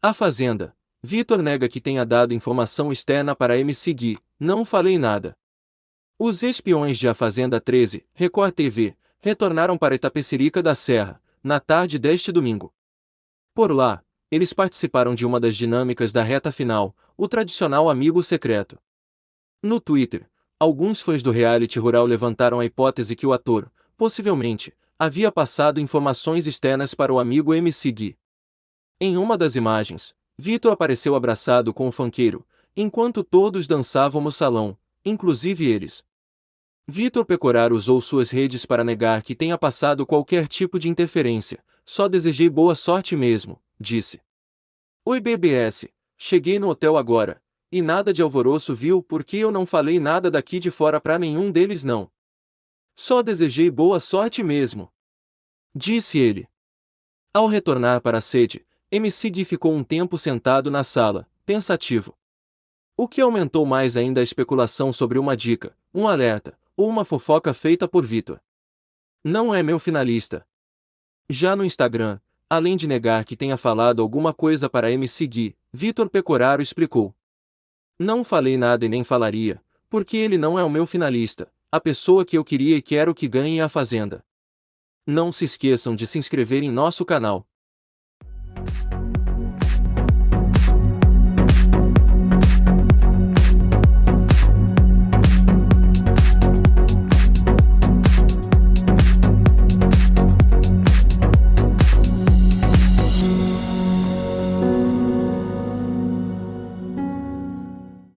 A Fazenda. Vitor nega que tenha dado informação externa para MC Gui. Não falei nada. Os espiões de A Fazenda 13, Record TV, retornaram para Itapecerica da Serra, na tarde deste domingo. Por lá, eles participaram de uma das dinâmicas da reta final, o tradicional amigo secreto. No Twitter, alguns fãs do reality rural levantaram a hipótese que o ator, possivelmente, havia passado informações externas para o amigo MC Gui. Em uma das imagens, Vitor apareceu abraçado com o fanqueiro, enquanto todos dançavam no salão, inclusive eles. Vitor Pecorar usou suas redes para negar que tenha passado qualquer tipo de interferência, só desejei boa sorte mesmo, disse. Oi BBS, cheguei no hotel agora, e nada de alvoroço viu porque eu não falei nada daqui de fora para nenhum deles não. Só desejei boa sorte mesmo. Disse ele. Ao retornar para a sede, MC Gui ficou um tempo sentado na sala, pensativo. O que aumentou mais ainda a especulação sobre uma dica, um alerta, ou uma fofoca feita por Vitor. Não é meu finalista. Já no Instagram, além de negar que tenha falado alguma coisa para MC Gui, Vitor Pecoraro explicou. Não falei nada e nem falaria, porque ele não é o meu finalista, a pessoa que eu queria e quero que ganhe a Fazenda. Não se esqueçam de se inscrever em nosso canal,